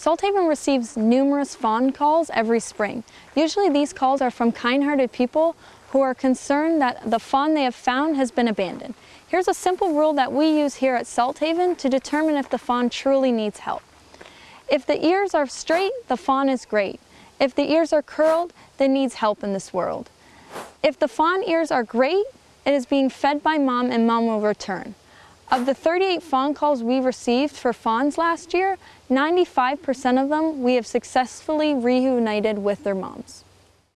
Salthaven receives numerous fawn calls every spring. Usually these calls are from kind-hearted people who are concerned that the fawn they have found has been abandoned. Here's a simple rule that we use here at Salthaven to determine if the fawn truly needs help. If the ears are straight, the fawn is great. If the ears are curled, then needs help in this world. If the fawn ears are great, it is being fed by mom and mom will return. Of the 38 fawn calls we received for fawns last year, 95% of them we have successfully reunited with their moms.